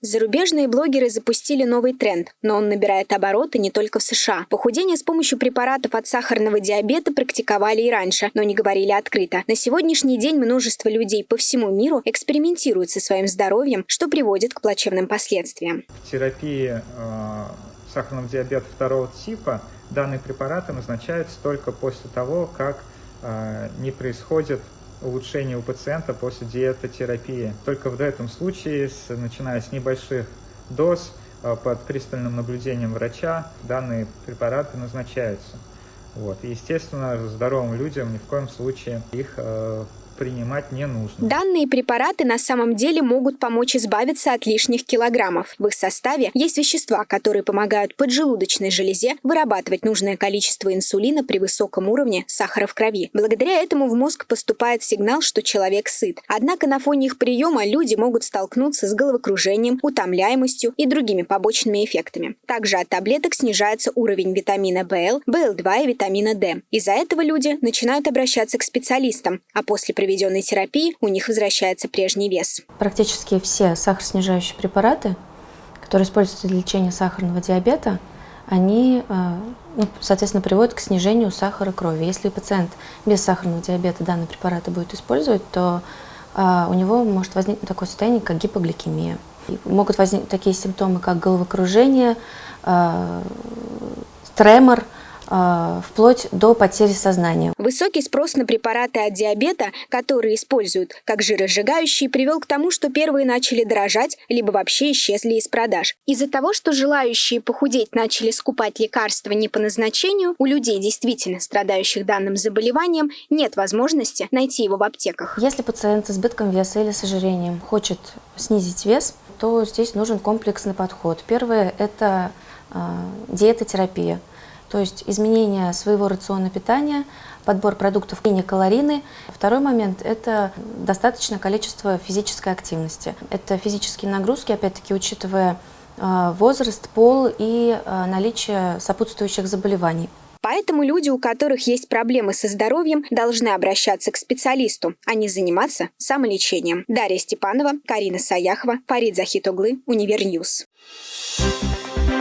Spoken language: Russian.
Зарубежные блогеры запустили новый тренд, но он набирает обороты не только в США. Похудение с помощью препаратов от сахарного диабета практиковали и раньше, но не говорили открыто. На сегодняшний день множество людей по всему миру экспериментируют со своим здоровьем, что приводит к плачевным последствиям. В терапии э, сахарного диабета второго типа данные препараты назначаются только после того, как э, не происходит улучшение у пациента после диетотерапии. Только в этом случае, начиная с небольших доз, э, под пристальным наблюдением врача, данные препараты назначаются. Вот. И, естественно, здоровым людям ни в коем случае их э, принимать не нужно. Данные препараты на самом деле могут помочь избавиться от лишних килограммов. В их составе есть вещества, которые помогают поджелудочной железе вырабатывать нужное количество инсулина при высоком уровне сахара в крови. Благодаря этому в мозг поступает сигнал, что человек сыт. Однако на фоне их приема люди могут столкнуться с головокружением, утомляемостью и другими побочными эффектами. Также от таблеток снижается уровень витамина ВЛ, ВЛ2 и витамина D. Из-за этого люди начинают обращаться к специалистам, а после проведенной терапии у них возвращается прежний вес. Практически все сахароснижающие препараты, которые используются для лечения сахарного диабета, они, э, ну, соответственно, приводят к снижению сахара крови. Если пациент без сахарного диабета данные препараты будет использовать, то э, у него может возникнуть такое состояние, как гипогликемия. Могут возникнуть такие симптомы, как головокружение, э, тремор – вплоть до потери сознания. Высокий спрос на препараты от диабета, которые используют как жиросжигающие, привел к тому, что первые начали дорожать, либо вообще исчезли из продаж. Из-за того, что желающие похудеть начали скупать лекарства не по назначению, у людей, действительно страдающих данным заболеванием, нет возможности найти его в аптеках. Если пациент с избытком веса или с ожирением хочет снизить вес, то здесь нужен комплексный подход. Первое – это э, диетотерапия то есть изменение своего рациона питания, подбор продуктов и калорийности. Второй момент – это достаточное количество физической активности. Это физические нагрузки, опять-таки учитывая э, возраст, пол и э, наличие сопутствующих заболеваний. Поэтому люди, у которых есть проблемы со здоровьем, должны обращаться к специалисту, а не заниматься самолечением. Дарья Степанова, Карина Саяхова, Фарид Захитоглы, Универ News. Thank